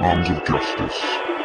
Arms of Justice.